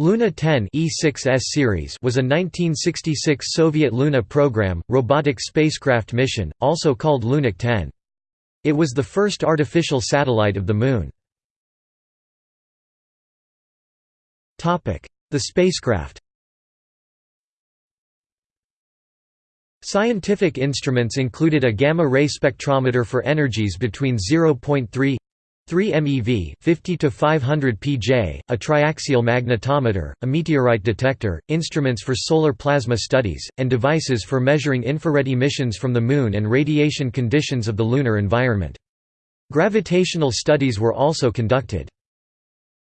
Luna 10 E6S series was a 1966 Soviet Luna program, robotic spacecraft mission, also called Lunik 10. It was the first artificial satellite of the Moon. The spacecraft Scientific instruments included a gamma-ray spectrometer for energies between 0.3 3 MeV 50 to 500 pJ, a triaxial magnetometer, a meteorite detector, instruments for solar plasma studies, and devices for measuring infrared emissions from the Moon and radiation conditions of the lunar environment. Gravitational studies were also conducted.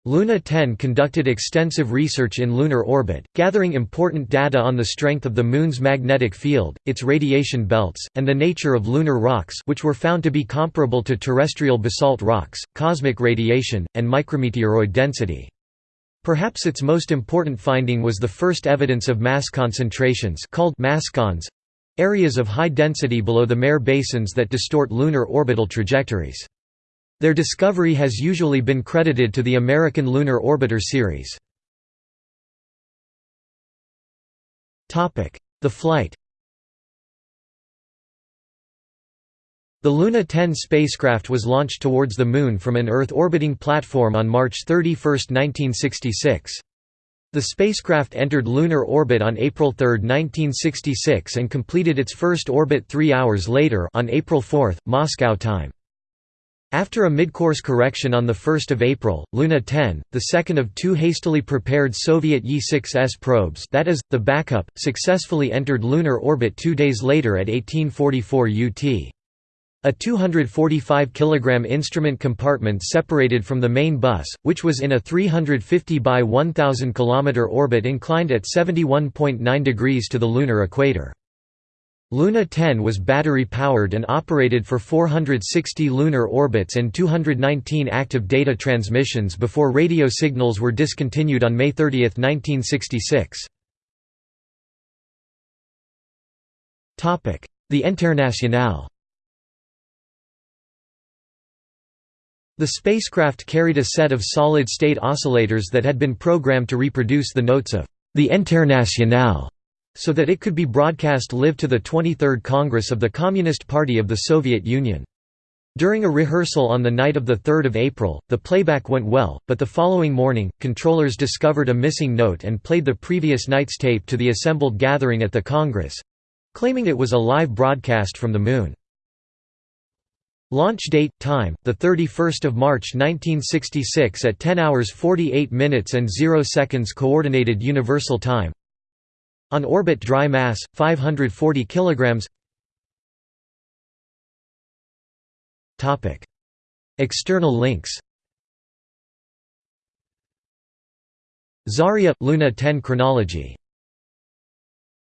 Luna 10 conducted extensive research in lunar orbit, gathering important data on the strength of the Moon's magnetic field, its radiation belts, and the nature of lunar rocks which were found to be comparable to terrestrial basalt rocks, cosmic radiation, and micrometeoroid density. Perhaps its most important finding was the first evidence of mass concentrations called mascons—areas of high density below the mare basins that distort lunar orbital trajectories. Their discovery has usually been credited to the American Lunar Orbiter series. The flight The Luna 10 spacecraft was launched towards the Moon from an Earth-orbiting platform on March 31, 1966. The spacecraft entered lunar orbit on April 3, 1966 and completed its first orbit three hours later on April 4, Moscow time. After a mid-course correction on 1 April, Luna 10, the second of two hastily prepared Soviet Ye-6S probes that is, the backup, successfully entered lunar orbit two days later at 1844 UT. A 245 kg instrument compartment separated from the main bus, which was in a 350 by 1000 km orbit inclined at 71.9 degrees to the lunar equator. Luna 10 was battery-powered and operated for 460 lunar orbits and 219 active data transmissions before radio signals were discontinued on May 30, 1966. The Internationale The spacecraft carried a set of solid-state oscillators that had been programmed to reproduce the notes of the Internationale so that it could be broadcast live to the 23rd Congress of the Communist Party of the Soviet Union. During a rehearsal on the night of 3 April, the playback went well, but the following morning, controllers discovered a missing note and played the previous night's tape to the assembled gathering at the Congress—claiming it was a live broadcast from the Moon. Launch date time the 31st of March 1966 at 10 hours 48 minutes and 0 seconds coordinated universal time on orbit dry mass 540 kilograms. Topic: External links. Zarya Luna 10 chronology